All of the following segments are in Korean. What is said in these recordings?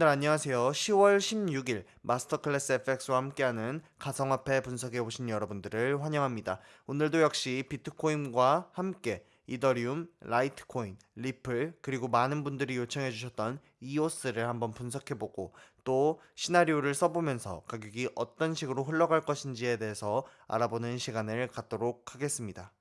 여러분들 안녕하세요. 10월 16일 마스터클래스 FX와 함께하는 가상화폐 분석에 오신 여러분들을 환영합니다. 오늘도 역시 비트코인과 함께 이더리움, 라이트코인, 리플 그리고 많은 분들이 요청해 주셨던 이오스를 한번 분석해 보고 또 시나리오를 써보면서 가격이 어떤 식으로 흘러갈 것인지에 대해서 알아보는 시간을 갖도록 하겠습니다.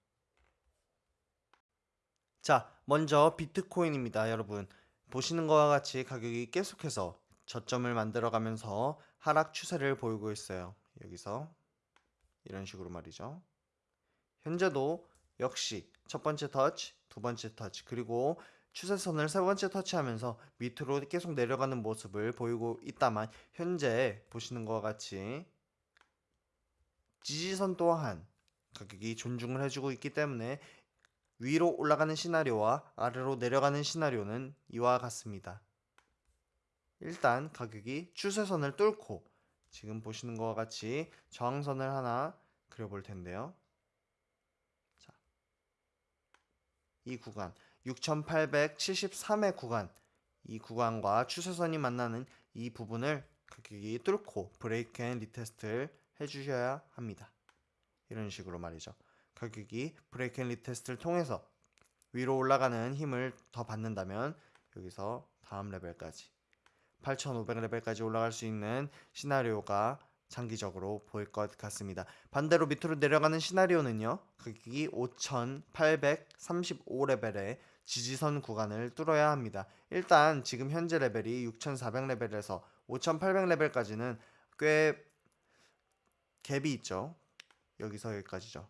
자, 먼저 비트코인입니다, 여러분. 보시는 것과 같이 가격이 계속해서 저점을 만들어 가면서 하락 추세를 보이고 있어요. 여기서 이런 식으로 말이죠. 현재도 역시 첫 번째 터치, 두 번째 터치, 그리고 추세선을 세 번째 터치하면서 밑으로 계속 내려가는 모습을 보이고 있다만 현재 보시는 것과 같이 지지선 또한 가격이 존중을 해주고 있기 때문에 위로 올라가는 시나리오와 아래로 내려가는 시나리오는 이와 같습니다. 일단 가격이 추세선을 뚫고 지금 보시는 것과 같이 저항선을 하나 그려볼 텐데요. 자, 이 구간 6873의 구간 이 구간과 추세선이 만나는 이 부분을 가격이 뚫고 break and retest를 해주셔야 합니다. 이런 식으로 말이죠. 가격이 break and retest를 통해서 위로 올라가는 힘을 더 받는다면 여기서 다음 레벨까지 8500레벨까지 올라갈 수 있는 시나리오가 장기적으로 보일 것 같습니다. 반대로 밑으로 내려가는 시나리오는요. 가격이 5835레벨의 지지선 구간을 뚫어야 합니다. 일단 지금 현재 레벨이 6400레벨에서 5800레벨까지는 꽤 갭이 있죠. 여기서 여기까지죠.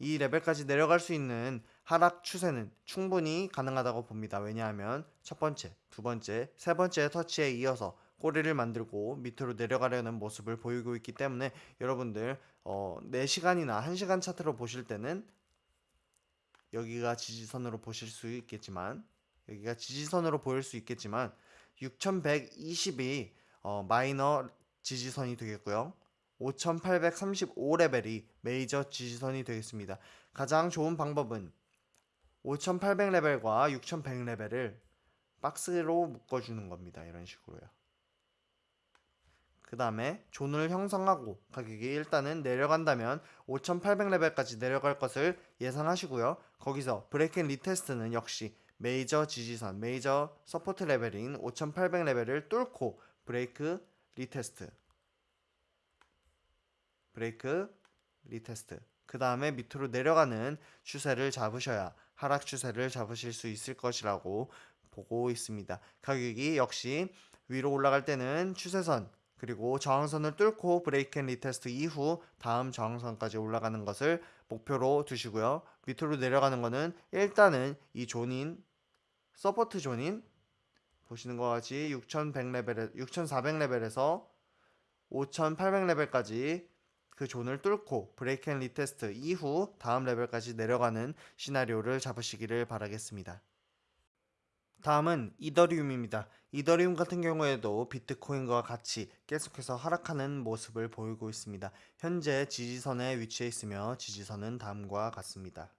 이 레벨까지 내려갈 수 있는 하락 추세는 충분히 가능하다고 봅니다. 왜냐하면 첫 번째, 두 번째, 세 번째 터치에 이어서 꼬리를 만들고 밑으로 내려가려는 모습을 보이고 있기 때문에 여러분들 어, 4시간이나 1시간 차트로 보실 때는 여기가 지지선으로 보실 수 있겠지만 여기가 지지선으로 보일 수 있겠지만 6120이 어, 마이너 지지선이 되겠고요. 5835레벨이 메이저 지지선이 되겠습니다. 가장 좋은 방법은 5800레벨과 6100레벨을 박스로 묶어주는 겁니다. 이런 식으로요. 그 다음에 zone을 형성하고 가격이 일단은 내려간다면 5800레벨까지 내려갈 것을 예상하시고요. 거기서 break and retest는 역시 메이저 지지선, major support level인 5800레벨을 뚫고 브레이크 retest break, retest. 그 다음에 밑으로 내려가는 추세를 잡으셔야 하락 추세를 잡으실 수 있을 것이라고 보고 있습니다. 가격이 역시 위로 올라갈 때는 추세선 그리고 저항선을 뚫고 break and retest 이후 다음 저항선까지 올라가는 것을 목표로 두시고요. 밑으로 내려가는 것은 일단은 이 zone인 support zone인 보시는 것 같이 6100레벨에 6400레벨에서 5800레벨까지 그 zone을 뚫고 break and retest 이후 다음 레벨까지 내려가는 시나리오를 잡으시기를 바라겠습니다. 다음은 이더리움입니다. 이더리움 같은 경우에도 비트코인과 같이 계속해서 하락하는 모습을 보이고 있습니다. 현재 지지선에 위치해 있으며 지지선은 다음과 같습니다.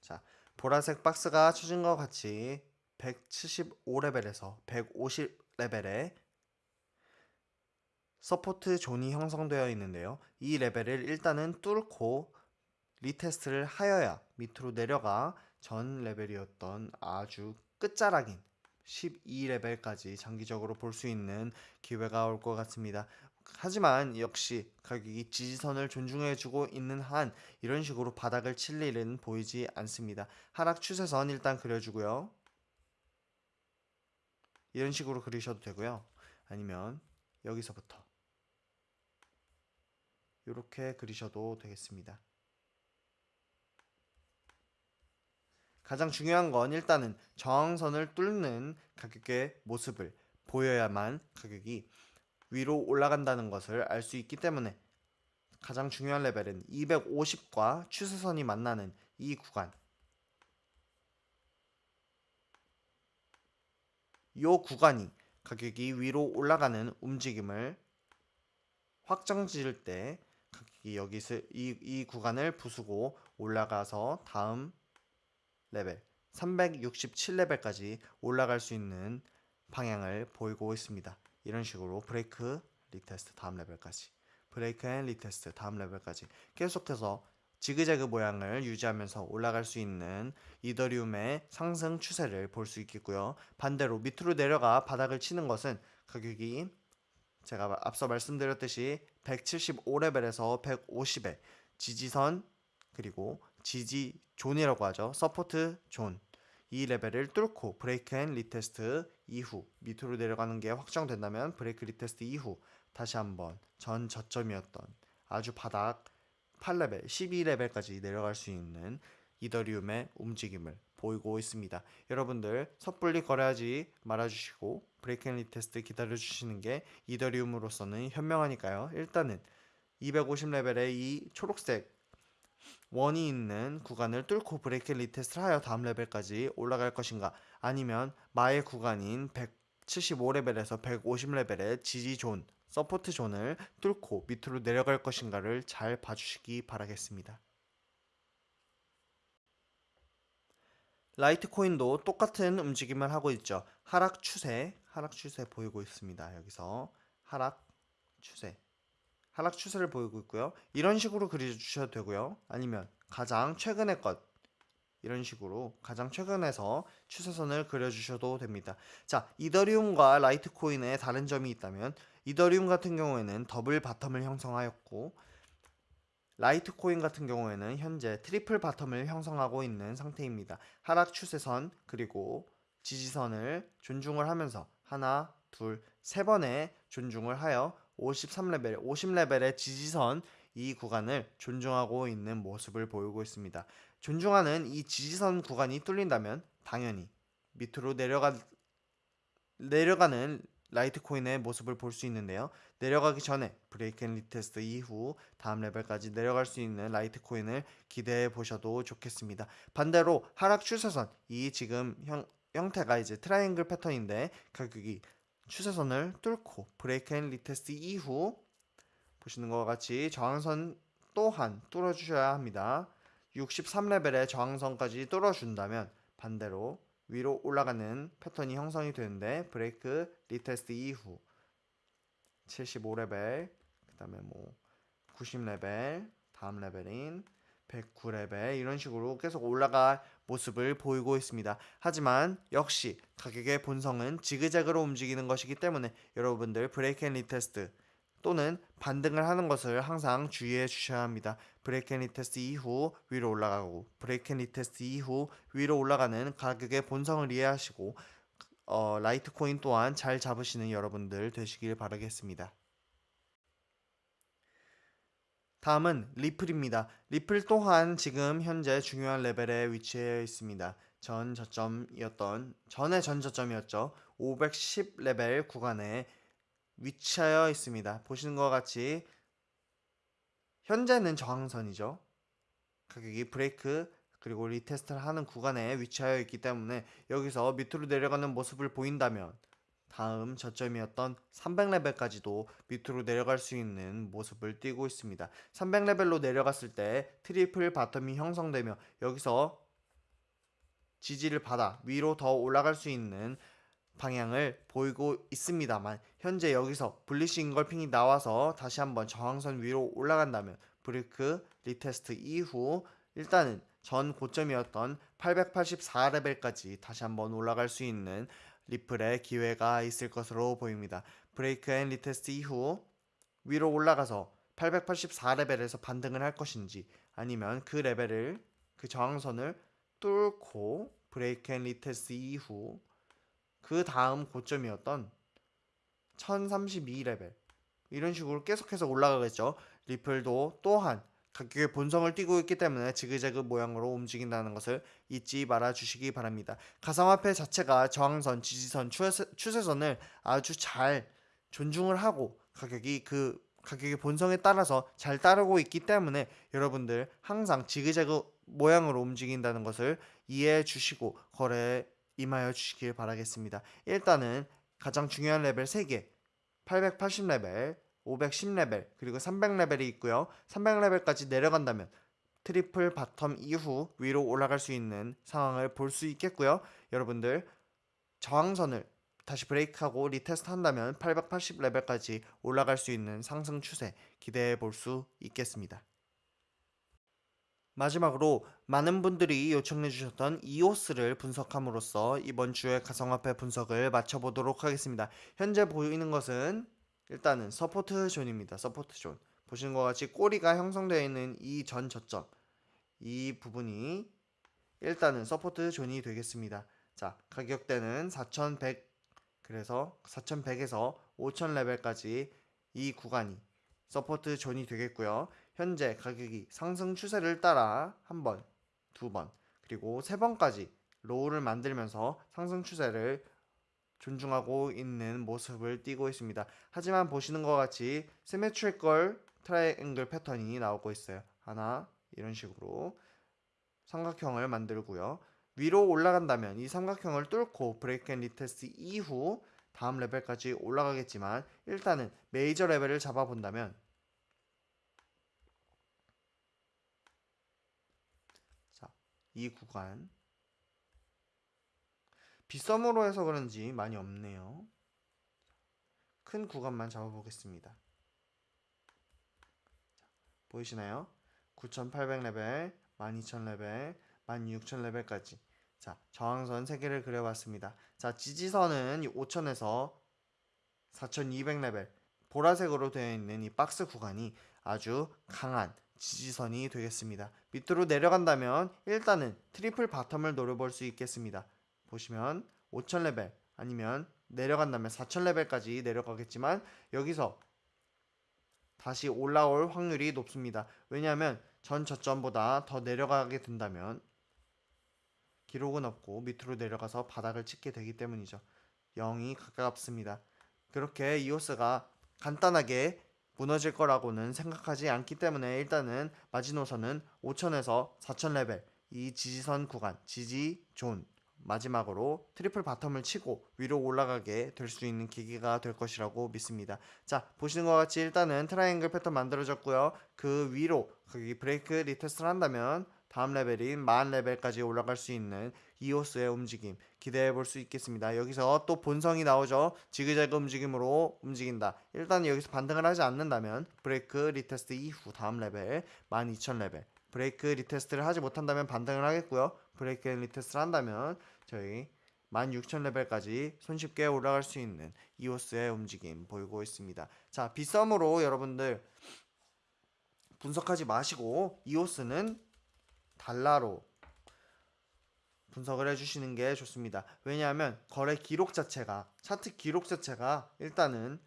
자, 보라색 박스가 것 같이 175레벨에서 150레벨에 support zone이 형성되어 있는데요. 이 레벨을 일단은 뚫고 retest를 하여야 밑으로 내려가 전 레벨이었던 아주 끝자락인 12레벨까지 장기적으로 볼 수 있는 기회가 올 것 같습니다. 하지만 역시 가격이 지지선을 존중해주고 있는 한 이런 식으로 바닥을 칠 일은 보이지 않습니다. 하락 추세선 일단 그려주고요. 이런 식으로 그리셔도 되고요. 아니면 여기서부터 이렇게 그리셔도 되겠습니다. 가장 중요한 건 일단은 저항선을 뚫는 가격의 모습을 보여야만 가격이 위로 올라간다는 것을 알 수 있기 때문에 가장 중요한 레벨은 250과 추세선이 만나는 이 구간 이 구간이 가격이 위로 올라가는 움직임을 확정 지을 때 가격이 이 여기 이, 이 구간을 부수고 올라가서 다음 레벨 367레벨까지 올라갈 수 있는 방향을 보이고 있습니다. 이런 식으로 break retest 다음 레벨까지 break and retest 다음 레벨까지 계속해서 지그재그 모양을 유지하면서 올라갈 수 있는 이더리움의 상승 추세를 볼 수 있겠고요. 반대로 밑으로 내려가 바닥을 치는 것은 가격이 제가 앞서 말씀드렸듯이 175레벨에서 150에 지지선 그리고 지지 zone이라고 하죠. support zone. 이 레벨을 뚫고 break and retest 이후 밑으로 내려가는 게 확정된다면 break retest 이후 다시 한번 전 저점이었던 아주 바닥 8레벨, 12레벨까지 내려갈 수 있는 이더리움의 움직임을 보이고 있습니다. 여러분들 섣불리 거래하지 말아주시고 break and retest 기다려주시는 게 이더리움으로서는 현명하니까요. 일단은 250레벨의 이 초록색 원이 있는 구간을 뚫고 break retest를 하여 다음 레벨까지 올라갈 것인가 아니면 마의 구간인 175레벨에서 150레벨의 지지 zone, support zone을 뚫고 밑으로 내려갈 것인가를 잘 봐주시기 바라겠습니다. 라이트코인도 똑같은 움직임을 하고 있죠. 하락 추세, 하락 추세 보이고 있습니다. 여기서 하락 추세. 하락 추세를 보이고 있고요. 이런 식으로 그려주셔도 되고요. 아니면 가장 최근의 것 이런 식으로 가장 최근에서 추세선을 그려주셔도 됩니다. 자, 이더리움과 라이트코인의 다른 점이 있다면 이더리움 같은 경우에는 double bottom을 형성하였고 라이트코인 같은 경우에는 현재 triple bottom을 형성하고 있는 상태입니다. 하락 추세선 그리고 지지선을 존중을 하면서 하나, 둘, 세 번의 존중을 하여 53레벨, 50레벨의 지지선 이 구간을 존중하고 있는 모습을 보이고 있습니다. 존중하는 이 지지선 구간이 뚫린다면 당연히 밑으로 내려가 내려가는 라이트코인의 모습을 볼 수 있는데요. 내려가기 전에 break and retest 이후 다음 레벨까지 내려갈 수 있는 라이트코인을 기대해 보셔도 좋겠습니다. 반대로 하락 추세선 이 지금 형, 형태가 이제 트라이앵글 패턴인데 가격이 추세선을 뚫고 break and retest 이후 보시는 것과 같이 저항선 또한 뚫어주셔야 합니다. 63레벨의 저항선까지 뚫어준다면 반대로 위로 올라가는 패턴이 형성이 되는데 break retest 이후 75레벨 그 다음에 뭐 90레벨 다음 레벨인 109레벨 이런 식으로 계속 올라갈 모습을 보이고 있습니다. 하지만 역시 가격의 본성은 지그재그로 움직이는 것이기 때문에 여러분들 break and retest 또는 반등을 하는 것을 항상 주의해 주셔야 합니다. break and retest 이후 위로 올라가고 break and retest 이후 위로 올라가는 가격의 본성을 이해하시고 어, 라이트 코인 또한 잘 잡으시는 여러분들 되시길 바라겠습니다. 다음은 리플입니다. 리플 또한 지금 현재 중요한 레벨에 위치해 있습니다. 전 저점이었던 전의 전 저점이었죠. 510 레벨 구간에 위치하여 있습니다. 보시는 것 같이 현재는 저항선이죠. 가격이 브레이크 그리고 retest를 하는 구간에 위치하여 있기 때문에 여기서 밑으로 내려가는 모습을 보인다면 다음 저점이었던 300레벨까지도 밑으로 내려갈 수 있는 모습을 띄고 있습니다. 300레벨로 내려갔을 때 triple bottom이 형성되며 여기서 지지를 받아 위로 더 올라갈 수 있는 방향을 보이고 있습니다만 현재 여기서 bullish engulfing이 나와서 다시 한번 저항선 위로 올라간다면 break retest 이후 일단은 전 고점이었던 884레벨까지 다시 한번 올라갈 수 있는 리플의 기회가 있을 것으로 보입니다. break and retest 이후 위로 올라가서 884레벨에서 반등을 할 것인지 아니면 그 레벨을 그 저항선을 뚫고 break and retest 이후 그 다음 고점이었던 1032레벨 이런 식으로 계속해서 올라가겠죠. 리플도 또한 가격의 본성을 띠고 있기 때문에 지그재그 모양으로 움직인다는 것을 잊지 말아 주시기 바랍니다. 가상화폐 자체가 저항선, 지지선, 추세, 선을 아주 잘 존중을 하고 가격이 그 가격의 본성에 따라서 잘 따르고 있기 때문에 여러분들 항상 지그재그 모양으로 움직인다는 것을 이해해 주시고 거래에 임하여 주시길 바라겠습니다. 일단은 가장 중요한 레벨 3개 880레벨 510레벨 그리고 300레벨이 있고요. 300레벨까지 내려간다면 triple bottom 이후 위로 올라갈 수 있는 상황을 볼 수 있겠고요. 여러분들 저항선을 다시 break하고 retest 한다면 880레벨까지 올라갈 수 있는 상승 추세 기대해 볼 수 있겠습니다. 마지막으로 많은 분들이 요청해 주셨던 이오스를 분석함으로써 이번 주의 가상화폐 분석을 마쳐보도록 하겠습니다. 현재 보이는 것은 일단은 support zone입니다. support zone. 보시는 것 같이 꼬리가 형성되어 있는 이 전 저점 이 부분이 일단은 support zone이 되겠습니다. 자 가격대는 4100 그래서 4100에서 5000 레벨까지 이 구간이 support zone이 되겠고요. 현재 가격이 상승 추세를 따라 한 번, 두 번, 그리고 세 번까지 low를 만들면서 상승 추세를 존중하고 있는 모습을 띠고 있습니다. 하지만 보시는 것 같이 symmetrical triangle 패턴이 나오고 있어요. 하나 이런 식으로 삼각형을 만들고요. 위로 올라간다면 이 삼각형을 뚫고 break and retest 이후 다음 레벨까지 올라가겠지만 일단은 메이저 레벨을 잡아본다면 자, 이 구간 빗썸으로 해서 그런지 많이 없네요. 큰 구간만 잡아보겠습니다. 보이시나요? 9800레벨, 12000레벨, 16000레벨까지 자 저항선 3개를 그려봤습니다. 자 지지선은 5000에서 4200레벨 보라색으로 되어 있는 이 박스 구간이 아주 강한 지지선이 되겠습니다. 밑으로 내려간다면 일단은 triple bottom을 노려볼 수 있겠습니다. 보시면 5000레벨 아니면 내려간다면 4000레벨까지 내려가겠지만 여기서 다시 올라올 확률이 높습니다. 왜냐하면 전 저점보다 더 내려가게 된다면 기록은 없고 밑으로 내려가서 바닥을 찍게 되기 때문이죠. 0이 가깝습니다. 그렇게 이오스가 간단하게 무너질 거라고는 생각하지 않기 때문에 일단은 마지노선은 5000에서 4000레벨 이 지지선 구간 지지 존 마지막으로 triple bottom을 치고 위로 올라가게 될 수 있는 계기가 될 것이라고 믿습니다. 자 보시는 것 같이 일단은 triangle pattern 만들어졌고요. 그 위로 거기 break retest를 한다면 다음 레벨인 만 레벨까지 올라갈 수 있는 이오스의 움직임 기대해 볼 수 있겠습니다. 여기서 또 본성이 나오죠. 지그재그 움직임으로 움직인다. 일단 여기서 반등을 하지 않는다면 break retest 이후 다음 레벨 12,000레벨 break retest를 하지 못한다면 반등을 하겠고요. break retest를 한다면 저희 16,000레벨까지 손쉽게 올라갈 수 있는 이오스의 움직임 보이고 있습니다. 자, 비썸으로 여러분들 분석하지 마시고 이오스는 달러로 분석을 해주시는 게 좋습니다. 왜냐하면 거래 기록 자체가 차트 기록 자체가 일단은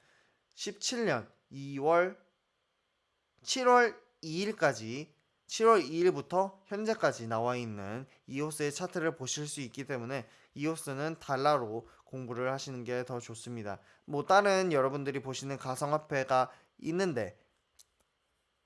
17년 2월 7월 2일까지 7월 2일부터 현재까지 나와 있는 이오스의 차트를 보실 수 있기 때문에 이오스는 달러로 공부를 하시는 게 더 좋습니다. 뭐 다른 여러분들이 보시는 가상화폐가 있는데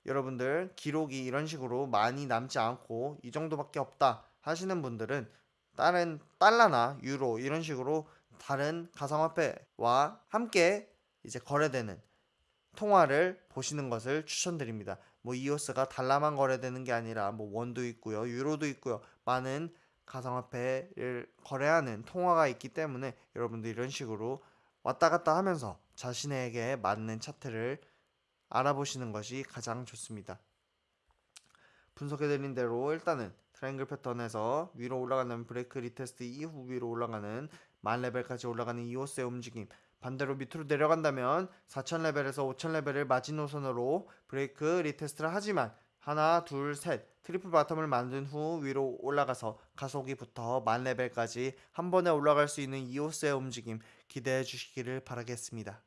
여러분들 기록이 이런 식으로 많이 남지 않고 이 정도밖에 없다 하시는 분들은 다른 달러나 유로 이런 식으로 다른 가상화폐와 함께 이제 거래되는 통화를 보시는 것을 추천드립니다. 뭐 이오스가 달러만 거래되는 게 아니라 뭐 원도 있고요, 유로도 있고요, 많은 가상화폐를 거래하는 통화가 있기 때문에 여러분들 이런 식으로 왔다 갔다 하면서 자신에게 맞는 차트를 알아보시는 것이 가장 좋습니다. 분석해드린 대로 일단은 triangle pattern에서 위로 올라가는 break retest 이후 위로 올라가는 만 레벨까지 올라가는 이오스의 움직임 반대로 밑으로 내려간다면 4000레벨에서 5000레벨을 마지노선으로 break retest를 하지만 하나 둘 셋 triple bottom을 만든 후 위로 올라가서 가속이 붙어 만 레벨까지 한 번에 올라갈 수 있는 이오스의 움직임 기대해 주시기를 바라겠습니다.